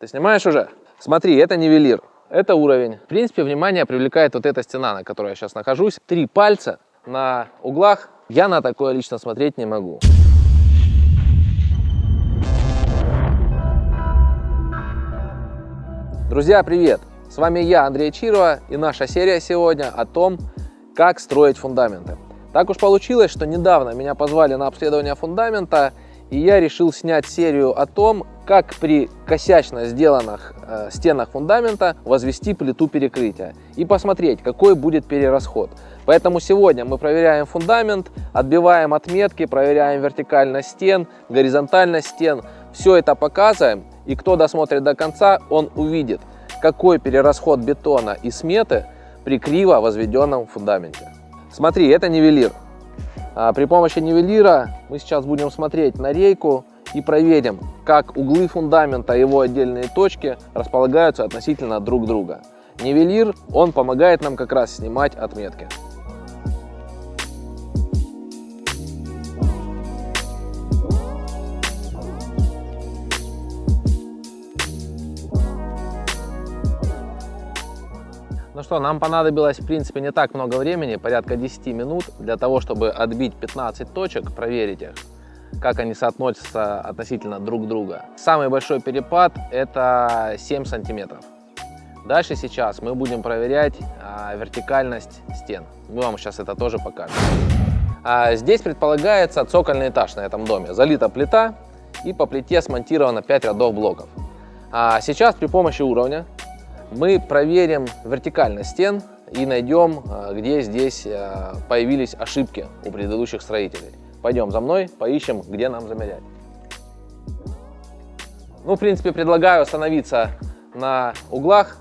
Ты снимаешь уже? Смотри, это нивелир, это уровень. В принципе, внимание привлекает вот эта стена, на которой я сейчас нахожусь. Три пальца на углах. Я на такое лично смотреть не могу. Друзья, привет! С вами я, Андрей Чирова, и наша серия сегодня о том, как строить фундаменты. Так уж получилось, что недавно меня позвали на обследование фундамента, и я решил снять серию о том, как при косячно сделанных э, стенах фундамента возвести плиту перекрытия и посмотреть, какой будет перерасход. Поэтому сегодня мы проверяем фундамент, отбиваем отметки, проверяем вертикальность стен, горизонтальность стен. Все это показываем, и кто досмотрит до конца, он увидит, какой перерасход бетона и сметы при криво возведенном фундаменте. Смотри, это нивелир. А при помощи нивелира мы сейчас будем смотреть на рейку и проверим, как углы фундамента и его отдельные точки располагаются относительно друг друга. Нивелир, он помогает нам как раз снимать отметки. Ну что, нам понадобилось, в принципе, не так много времени, порядка 10 минут, для того, чтобы отбить 15 точек, проверить их, как они соотносятся относительно друг друга. Самый большой перепад – это 7 сантиметров. Дальше сейчас мы будем проверять а, вертикальность стен. Мы вам сейчас это тоже покажем. А, здесь предполагается цокольный этаж на этом доме. Залита плита и по плите смонтировано 5 рядов блоков. А сейчас при помощи уровня мы проверим вертикальность стен и найдем, а, где здесь а, появились ошибки у предыдущих строителей. Пойдем за мной, поищем, где нам замерять. Ну, в принципе, предлагаю остановиться на углах.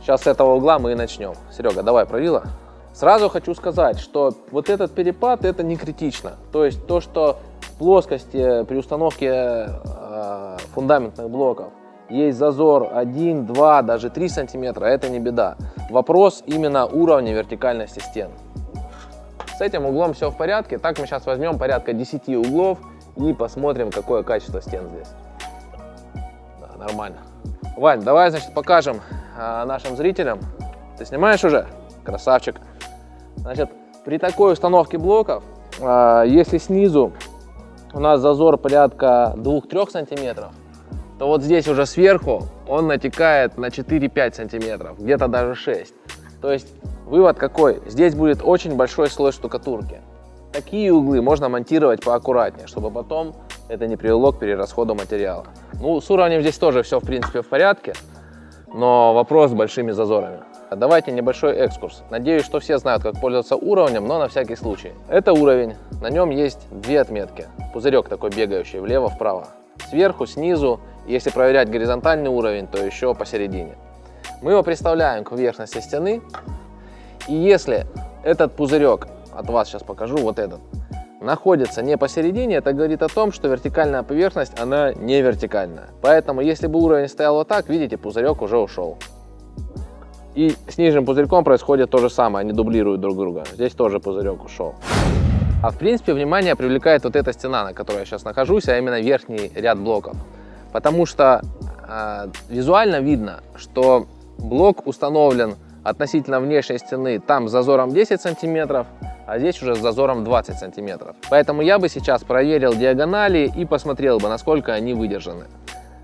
Сейчас с этого угла мы и начнем. Серега, давай правила. Сразу хочу сказать, что вот этот перепад это не критично. То есть то, что плоскости при установке э, фундаментных блоков есть зазор 1, 2, даже 3 сантиметра, это не беда. Вопрос именно уровня вертикальности стен. С этим углом все в порядке. Так мы сейчас возьмем порядка 10 углов и посмотрим, какое качество стен здесь. Да, нормально. Вань, давай, значит, покажем а, нашим зрителям. Ты снимаешь уже? Красавчик. Значит, при такой установке блоков, а, если снизу у нас зазор порядка 2-3 сантиметров, то вот здесь уже сверху он натекает на 4-5 сантиметров, где-то даже 6. То есть вывод какой? Здесь будет очень большой слой штукатурки. Такие углы можно монтировать поаккуратнее, чтобы потом это не привело к перерасходу материала. Ну, с уровнем здесь тоже все в принципе в порядке, но вопрос с большими зазорами. Давайте небольшой экскурс. Надеюсь, что все знают, как пользоваться уровнем, но на всякий случай. Это уровень, на нем есть две отметки. Пузырек такой бегающий влево-вправо. Сверху, снизу если проверять горизонтальный уровень, то еще посередине. Мы его представляем к поверхности стены. И если этот пузырек, от вас сейчас покажу, вот этот, находится не посередине, это говорит о том, что вертикальная поверхность, она не вертикальная. Поэтому, если бы уровень стоял вот так, видите, пузырек уже ушел. И с нижним пузырьком происходит то же самое, они дублируют друг друга. Здесь тоже пузырек ушел. А в принципе, внимание привлекает вот эта стена, на которой я сейчас нахожусь, а именно верхний ряд блоков потому что э, визуально видно, что блок установлен относительно внешней стены там с зазором 10 сантиметров, а здесь уже с зазором 20 сантиметров. Поэтому я бы сейчас проверил диагонали и посмотрел бы, насколько они выдержаны.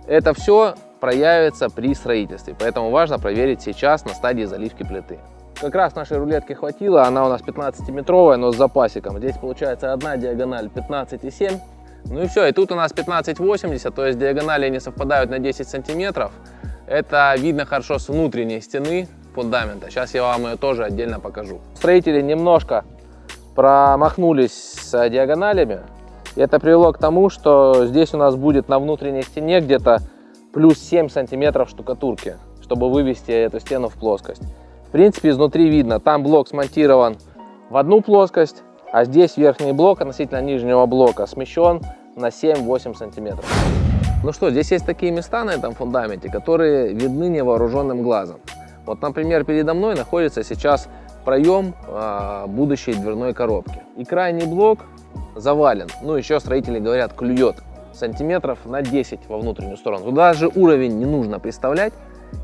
Это все проявится при строительстве, поэтому важно проверить сейчас на стадии заливки плиты. Как раз нашей рулетки хватило, она у нас 15-метровая, но с запасиком. Здесь получается одна диагональ 15,7 ну и все, и тут у нас 15,80, то есть диагонали не совпадают на 10 сантиметров. Это видно хорошо с внутренней стены фундамента. Сейчас я вам ее тоже отдельно покажу. Строители немножко промахнулись с диагоналями. И это привело к тому, что здесь у нас будет на внутренней стене где-то плюс 7 сантиметров штукатурки, чтобы вывести эту стену в плоскость. В принципе, изнутри видно, там блок смонтирован в одну плоскость, а здесь верхний блок относительно нижнего блока смещен на 7-8 сантиметров. Ну что, здесь есть такие места на этом фундаменте, которые видны невооруженным глазом. Вот, например, передо мной находится сейчас проем э, будущей дверной коробки. И крайний блок завален, ну еще строители говорят, клюет. сантиметров на 10 во внутреннюю сторону. Туда даже уровень не нужно представлять,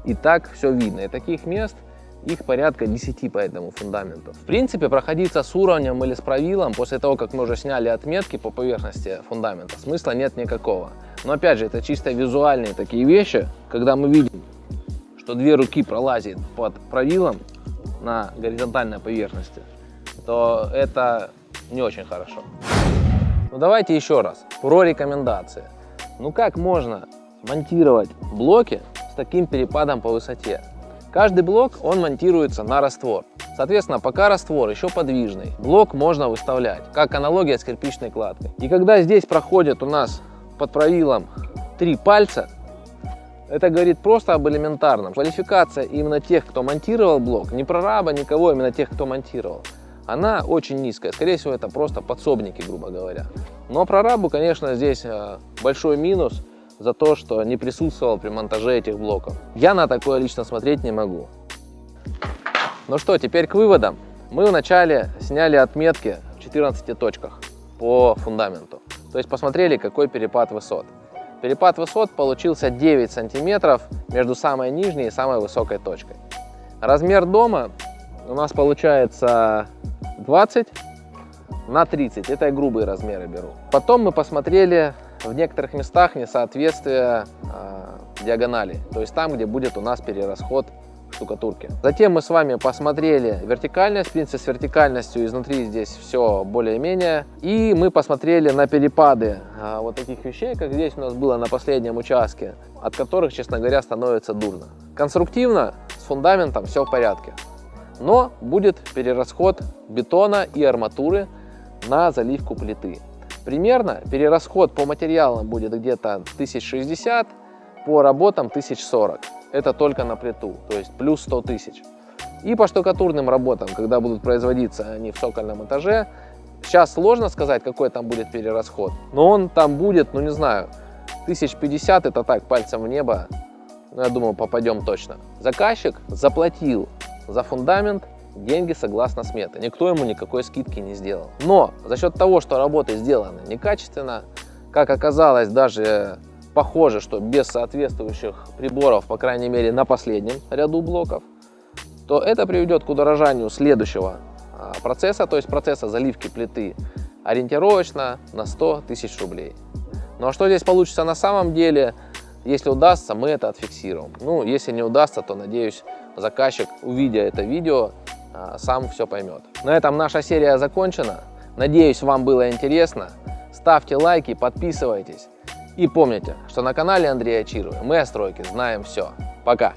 и так все видно. И таких мест их порядка 10 по этому фундаменту. В принципе, проходиться с уровнем или с правилом после того, как мы уже сняли отметки по поверхности фундамента, смысла нет никакого. Но опять же, это чисто визуальные такие вещи, когда мы видим, что две руки пролазят под правилом на горизонтальной поверхности, то это не очень хорошо. Ну давайте еще раз про рекомендации. Ну как можно монтировать блоки с таким перепадом по высоте? Каждый блок, он монтируется на раствор. Соответственно, пока раствор еще подвижный, блок можно выставлять, как аналогия с кирпичной кладкой. И когда здесь проходит у нас под правилом три пальца, это говорит просто об элементарном. Квалификация именно тех, кто монтировал блок, не прораба, никого, именно тех, кто монтировал, она очень низкая. Скорее всего, это просто подсобники, грубо говоря. Но прорабу, конечно, здесь э, большой минус за то, что не присутствовал при монтаже этих блоков. Я на такое лично смотреть не могу. Ну что, теперь к выводам. Мы вначале сняли отметки в 14 точках по фундаменту. То есть посмотрели, какой перепад высот. Перепад высот получился 9 сантиметров между самой нижней и самой высокой точкой. Размер дома у нас получается 20 на 30. Это я грубые размеры беру. Потом мы посмотрели в некоторых местах несоответствие э, диагонали. То есть там, где будет у нас перерасход штукатурки. Затем мы с вами посмотрели вертикальность. В принципе, с вертикальностью изнутри здесь все более-менее. И мы посмотрели на перепады а, вот таких вещей, как здесь у нас было на последнем участке, от которых, честно говоря, становится дурно. Конструктивно с фундаментом все в порядке. Но будет перерасход бетона и арматуры на заливку плиты. Примерно перерасход по материалам будет где-то 1060, по работам 1040. Это только на плиту, то есть плюс 100 тысяч. И по штукатурным работам, когда будут производиться они в сокольном этаже, сейчас сложно сказать, какой там будет перерасход, но он там будет, ну не знаю, 1050, это так, пальцем в небо, но я думаю, попадем точно. Заказчик заплатил за фундамент деньги согласно сметы. Никто ему никакой скидки не сделал. Но за счет того, что работы сделаны некачественно, как оказалось, даже похоже, что без соответствующих приборов, по крайней мере на последнем ряду блоков, то это приведет к удорожанию следующего а, процесса, то есть процесса заливки плиты ориентировочно на 100 тысяч рублей. Ну а что здесь получится на самом деле, если удастся, мы это отфиксируем. Ну, если не удастся, то, надеюсь, заказчик, увидя это видео, а, сам все поймет. На этом наша серия закончена. Надеюсь, вам было интересно. Ставьте лайки, подписывайтесь. И помните, что на канале Андрея Чирова мы о стройке знаем все. Пока!